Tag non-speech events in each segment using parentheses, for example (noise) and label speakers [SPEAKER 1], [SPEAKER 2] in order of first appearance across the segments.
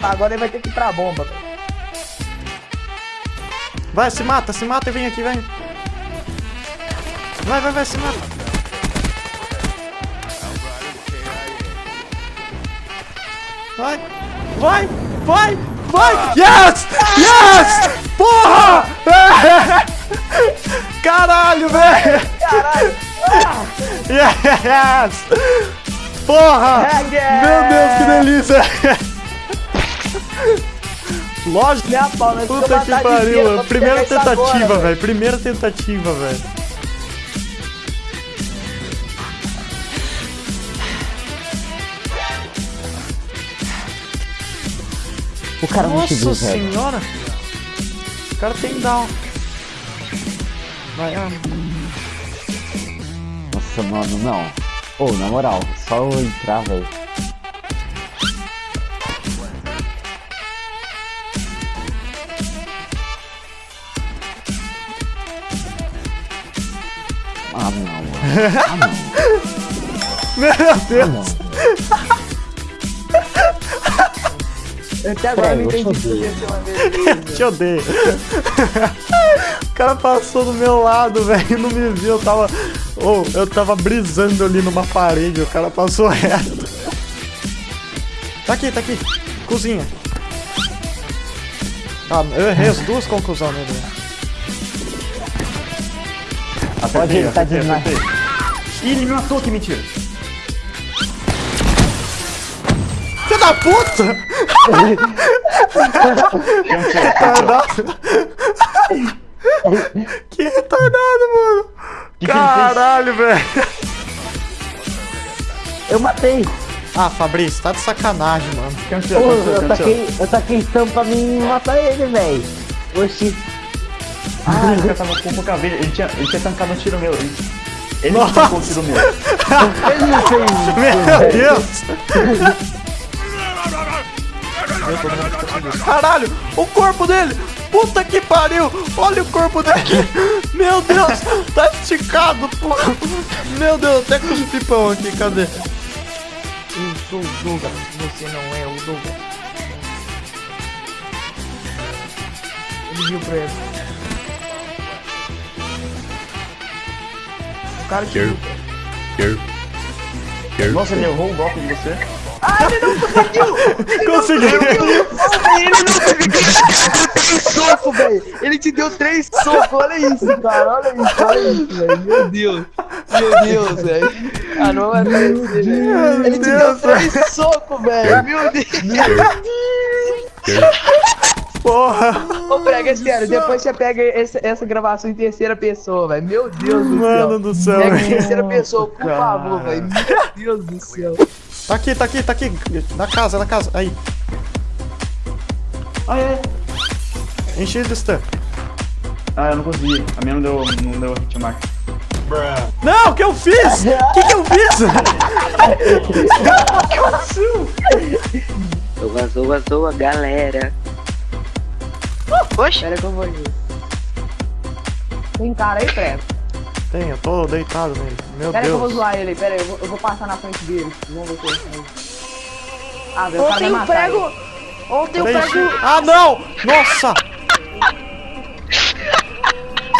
[SPEAKER 1] Agora ele vai ter que ir pra bomba.
[SPEAKER 2] Vai, se mata, se mata e vem aqui, vem. Vai, vai, vai, se mata. Vai, vai, vai, vai. Yes! Yes! Porra! (laughs) Caralho, velho!
[SPEAKER 1] Caralho! (laughs)
[SPEAKER 2] Yes! Porra! Meu Deus, que delícia! Lógico.
[SPEAKER 1] Minha pau, nós
[SPEAKER 2] Puta
[SPEAKER 1] vamos
[SPEAKER 2] que pariu, mano.
[SPEAKER 1] vamos
[SPEAKER 2] Primeira tentativa,
[SPEAKER 1] velho.
[SPEAKER 2] velho. Primeira tentativa, velho.
[SPEAKER 3] O cara não te viu,
[SPEAKER 2] Nossa
[SPEAKER 3] velho.
[SPEAKER 2] senhora! O cara tem down. Vai, ah.
[SPEAKER 3] Nossa, mano, não. Ô, na moral, só eu entrar, velho. Ah, não, mano. Ah, não. (laughs)
[SPEAKER 2] Meu
[SPEAKER 3] Ah,
[SPEAKER 2] Deus!
[SPEAKER 3] não.
[SPEAKER 1] Eu até agora não
[SPEAKER 3] Sério, eu
[SPEAKER 1] entendi
[SPEAKER 3] odeio.
[SPEAKER 1] isso uma vez. (laughs)
[SPEAKER 2] Te odeio. (laughs) O cara passou do meu lado, velho, e não me viu. Eu tava. Ô, eu tava brisando ali numa parede, o cara passou (laughs) reto. Tá aqui, tá aqui. Cozinha. Ah, eu errei as duas conclusões nele.
[SPEAKER 3] Pode ele tá demais.
[SPEAKER 4] Ih, ele me matou, que mentira.
[SPEAKER 2] Filho da puta! retardado! (laughs) que retardado, mano! Caralho, velho!
[SPEAKER 3] Eu matei.
[SPEAKER 2] Ah, Fabrício, tá de sacanagem, mano.
[SPEAKER 4] Cancela,
[SPEAKER 3] Ô,
[SPEAKER 4] cancela,
[SPEAKER 3] eu taquei, eu taquei pra mim matar ele, velho. Oxi.
[SPEAKER 4] Ah, cara tava com pouca vida. Ele tinha, ele tinha tancado um tiro meu. Ele, ele tancou um tiro meu.
[SPEAKER 3] Ele não fez isso,
[SPEAKER 2] Meu. Deus! Caralho, o corpo dele! Puta que pariu! Olha o corpo dele! Meu Deus! Tá esticado, pô! Meu Deus, até com os pipão aqui, cadê?
[SPEAKER 1] Eu sou o Douglas, você não é o Douglas. Ele viu pra ele. O cara que viu.
[SPEAKER 4] Nossa, ele errou o golpe de você.
[SPEAKER 2] Conseguiu!
[SPEAKER 1] Ele não teve três socos, velho. Ele te deu três socos, olha isso, cara. Olha isso, olha isso, velho. Meu Deus. Meu Deus, velho. Ah, não vai aparecer, velho. Ele te deu três socos, velho. Meu Deus.
[SPEAKER 2] Porra!
[SPEAKER 1] Ô, prega, é sério, depois você pega esse- essa gravação em terceira pessoa, velho. Meu Deus do céu.
[SPEAKER 2] Mano do céu,
[SPEAKER 1] Pega em terceira pessoa, por favor, velho. Meu Deus do céu.
[SPEAKER 2] Tá aqui, tá aqui, tá aqui! Na casa, na casa, aí!
[SPEAKER 4] Ah, é.
[SPEAKER 2] Enche de stun.
[SPEAKER 4] Ah, eu não consegui. A minha não deu, não deu hitmark.
[SPEAKER 2] Não, o que eu fiz? (laughs) O que, que eu fiz?
[SPEAKER 5] Zoa, zoa, zoa, galera. Oxe,
[SPEAKER 1] Pera que eu vou ir. Tem cara aí, prego.
[SPEAKER 2] Tem, eu tô deitado nele. Meu
[SPEAKER 1] Pera aí que eu vou
[SPEAKER 2] Deus.
[SPEAKER 1] zoar ele aí, pera aí, eu vou, eu vou passar na frente dele. Vamos ver se. Ah, velho, cara
[SPEAKER 6] Ontem o prego.
[SPEAKER 1] ele.
[SPEAKER 6] Ontem o
[SPEAKER 2] Peraí.
[SPEAKER 6] prego.
[SPEAKER 2] Ah, não! Nossa!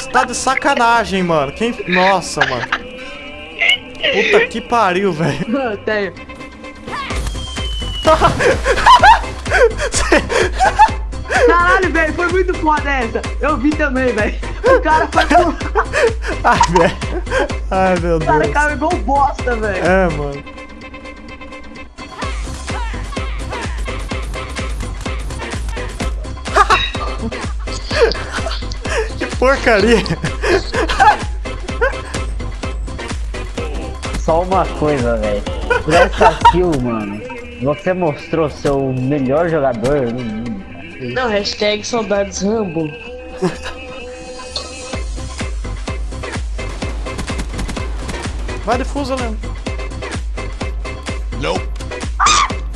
[SPEAKER 2] Você tá de sacanagem, mano. Quem. Nossa, mano. Puta que pariu, velho. (laughs)
[SPEAKER 1] Eu tenho. (laughs) Caralho, velho, foi muito foda essa. Eu vi também, velho. O cara foi. (laughs) (laughs)
[SPEAKER 2] Ai, velho. Ai, meu
[SPEAKER 1] O cara
[SPEAKER 2] Deus.
[SPEAKER 1] caiu igual bosta, velho.
[SPEAKER 2] É, mano. (laughs) que porcaria.
[SPEAKER 3] Só uma coisa, velho. Por essa kill, mano, você mostrou seu melhor jogador no mundo.
[SPEAKER 6] Não, hashtag saudades Rambo. (laughs)
[SPEAKER 2] Vai difusa, Leandro.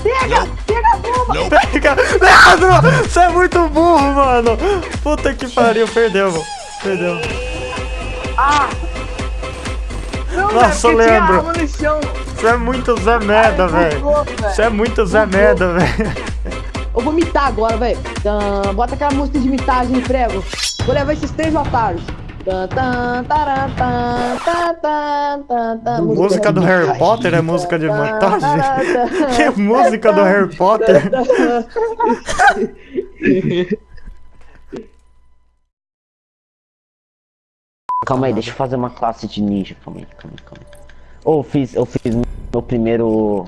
[SPEAKER 1] Pega! Pega a bomba!
[SPEAKER 2] Pega! Leandro! Você é muito burro, mano! Puta que pariu, perdeu, mano. Perdeu.
[SPEAKER 1] Ah! Não,
[SPEAKER 2] Nossa,
[SPEAKER 1] chão.
[SPEAKER 2] Você é muito Zé Merda, velho. Você é muito Zé Merda, velho.
[SPEAKER 7] Eu vou mitar agora, velho. Bota aquela música de mitagem, prego. Vou levar esses três otários.
[SPEAKER 2] Música do Harry Potter é música de montagem? (laughs) Que música do Harry Potter? (laughs)
[SPEAKER 3] Calma aí, deixa eu fazer uma classe de ninja. Calma aí, calma aí, calma aí. Ô, eu fiz, eu fiz meu primeiro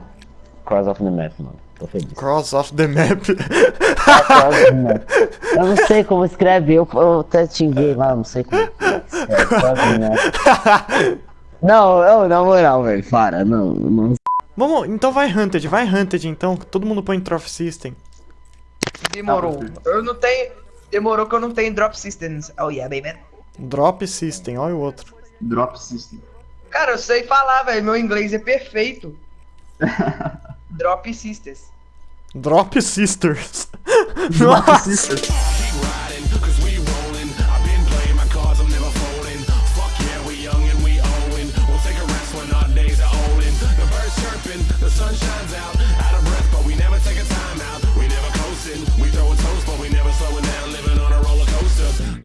[SPEAKER 3] Cross of the Map, mano. Tô feliz.
[SPEAKER 2] Cross of the Map.
[SPEAKER 3] Cross of the Map. (laughs) Eu não sei como escreve, eu, eu até xinguei lá, não sei como. escreve, Cross the Map. (laughs) Não, eu, na moral, velho, para, não, não.
[SPEAKER 2] Vamos, então vai Hunted, vai Hunted então. Todo mundo põe Trophy System.
[SPEAKER 1] Demorou. Eu não tenho. Demorou que eu não tenho drop systems. Oh yeah, baby.
[SPEAKER 2] Drop System, olha o outro.
[SPEAKER 4] Drop System.
[SPEAKER 1] Cara, eu sei falar, velho. Meu inglês é perfeito. (laughs) drop systems.
[SPEAKER 2] Drop Sisters.
[SPEAKER 4] Drop
[SPEAKER 2] Nossa.